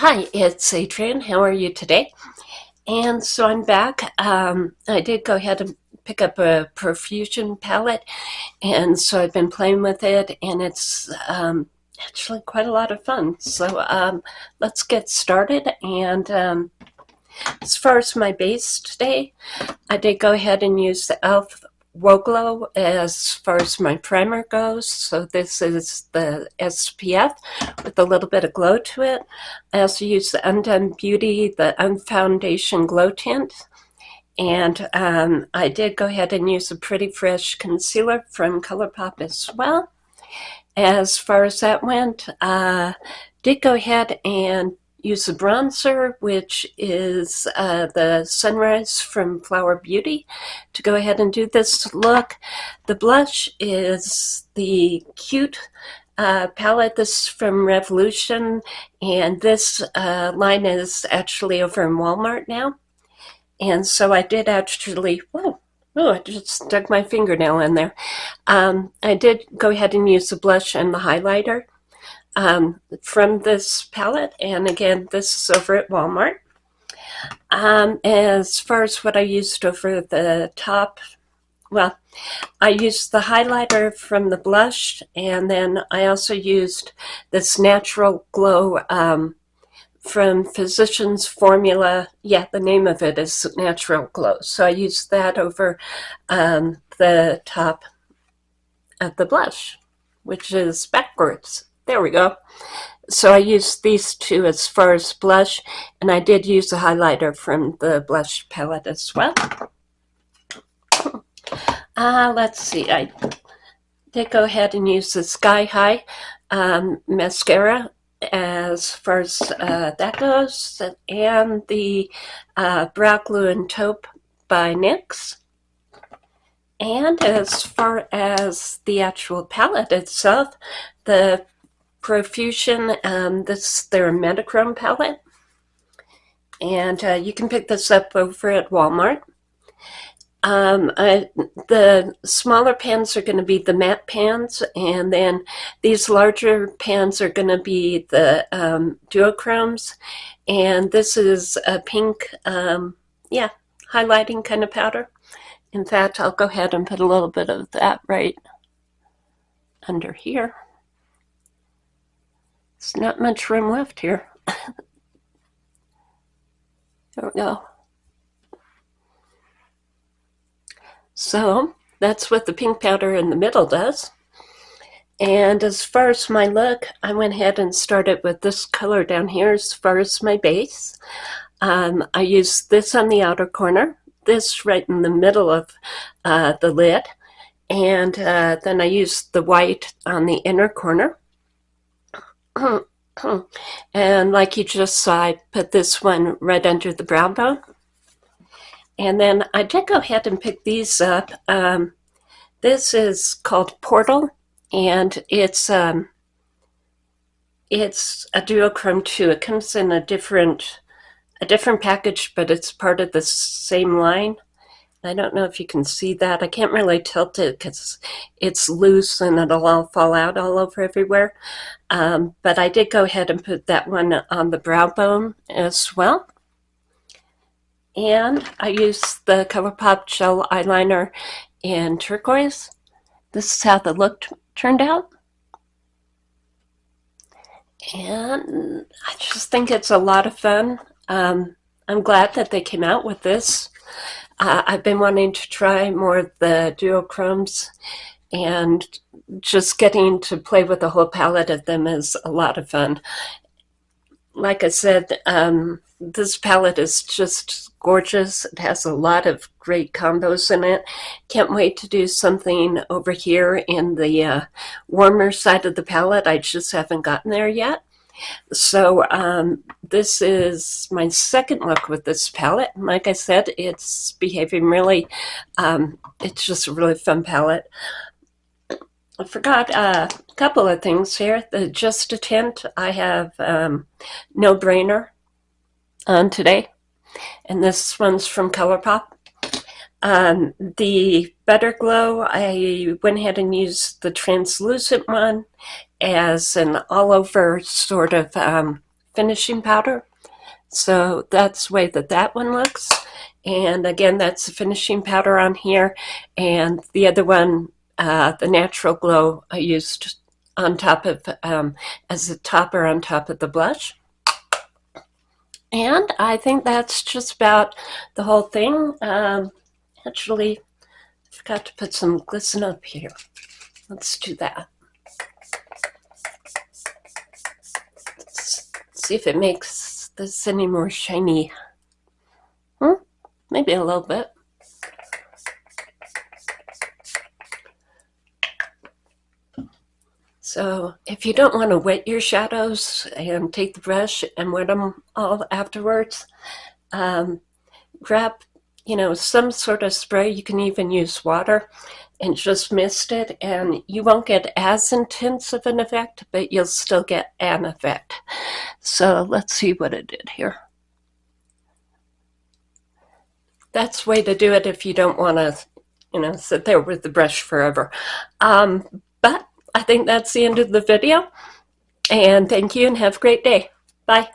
Hi, it's Adrian. How are you today? And so I'm back. Um, I did go ahead and pick up a Profusion palette, and so I've been playing with it, and it's um, actually quite a lot of fun. So um, let's get started. And um, as far as my base today, I did go ahead and use the e.l.f. Whoa Glow as far as my primer goes. So this is the SPF with a little bit of glow to it. I also use the Undone Beauty, the Unfoundation Glow Tint. And um, I did go ahead and use a Pretty Fresh concealer from ColourPop as well. As far as that went, uh, did go ahead and use a bronzer, which is uh, the Sunrise from Flower Beauty, to go ahead and do this look. The blush is the Cute uh, palette. This is from Revolution, and this uh, line is actually over in Walmart now. And so I did actually, whoa, oh, I just stuck my fingernail in there. Um, I did go ahead and use the blush and the highlighter um, from this palette. And again, this is over at Walmart. Um, as far as what I used over the top, well, I used the highlighter from the blush, and then I also used this Natural Glow um, from Physicians Formula. Yeah, the name of it is Natural Glow. So I used that over um, the top of the blush, which is backwards. There we go. So I used these two as far as blush, and I did use a highlighter from the blush palette as well. Uh, let's see, I did go ahead and use the Sky High um, mascara as far as uh, that goes, and the uh, Brow Glue and Taupe by NYX. And as far as the actual palette itself, the Profusion. Um, this their Metachrome palette. And uh, you can pick this up over at Walmart. Um, I, the smaller pans are going to be the matte pans, and then these larger pans are going to be the um, duochromes. And this is a pink, um, yeah, highlighting kind of powder. In fact, I'll go ahead and put a little bit of that right under here. Not much room left here. there we go. So that's what the pink powder in the middle does. And as far as my look, I went ahead and started with this color down here as far as my base. Um, I used this on the outer corner, this right in the middle of uh, the lid, and uh, then I used the white on the inner corner. and like you just saw, I put this one right under the brow bone. And then I did go ahead and pick these up. Um, this is called Portal, and it's um, it's a duochrome too. It comes in a different a different package, but it's part of the same line. I don't know if you can see that. I can't really tilt it because it's loose and it'll all fall out all over everywhere. Um, but I did go ahead and put that one on the brow bone as well. And I used the ColourPop Gel Eyeliner in turquoise. This is how the look turned out. And I just think it's a lot of fun. Um, I'm glad that they came out with this. Uh, I've been wanting to try more of the duochromes and just getting to play with the whole palette of them is a lot of fun. Like I said, um, this palette is just gorgeous. It has a lot of great combos in it. Can't wait to do something over here in the uh, warmer side of the palette. I just haven't gotten there yet. So um, this is my second look with this palette. Like I said, it's behaving really, um, it's just a really fun palette. I forgot uh, a couple of things here. The Just a Tint, I have um, No Brainer on today. And this one's from ColourPop. Um, the Better Glow, I went ahead and used the translucent one as an all over sort of um, finishing powder. So that's the way that that one looks. And again, that's the finishing powder on here. And the other one, uh, the Natural Glow, I used on top of, um, as a topper on top of the blush. And I think that's just about the whole thing. Um, actually, I forgot to put some glisten up here. Let's do that. Let's see if it makes this any more shiny. Hmm? Maybe a little bit. So if you don't want to wet your shadows and take the brush and wet them all afterwards, um, grab, you know, some sort of spray. You can even use water and just mist it and you won't get as intense of an effect, but you'll still get an effect. So let's see what it did here. That's way to do it if you don't want to, you know, sit there with the brush forever. Um, but I think that's the end of the video. And thank you and have a great day. Bye.